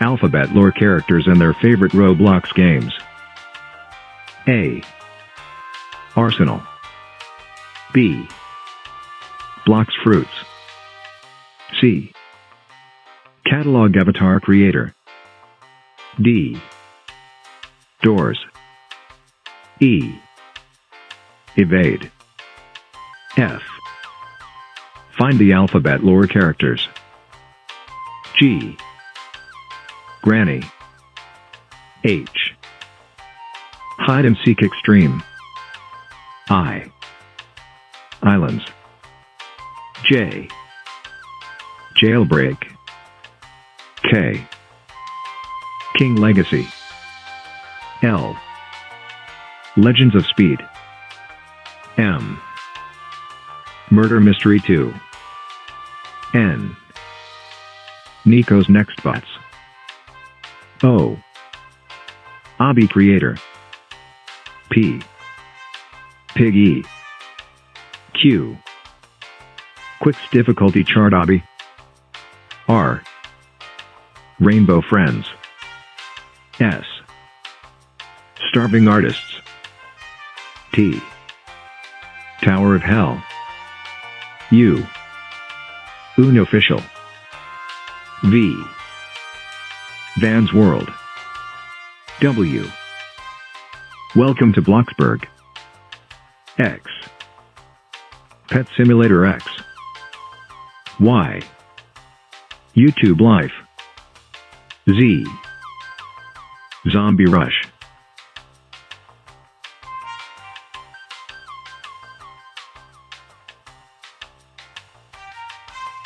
Alphabet lore characters and their favorite Roblox games. A. Arsenal. B. Blox Fruits. C. Catalog Avatar Creator. D. Doors. E. Evade. F. Find the alphabet lore characters. G. Granny. H. Hide and Seek Extreme. I. Islands. J. Jailbreak. K. King Legacy. L. Legends of Speed. M. Murder Mystery 2. N. Nico's Nextbots. O. Obby Creator. P. Piggy. Q. Quicks Difficulty Chart Obby. R. Rainbow Friends. S. Starving Artists. T. Tower of Hell. U. Unofficial. V. Van's World. W. Welcome to Bloxburg. X. Pet Simulator X. Y. YouTube Life. Z. Zombie Rush.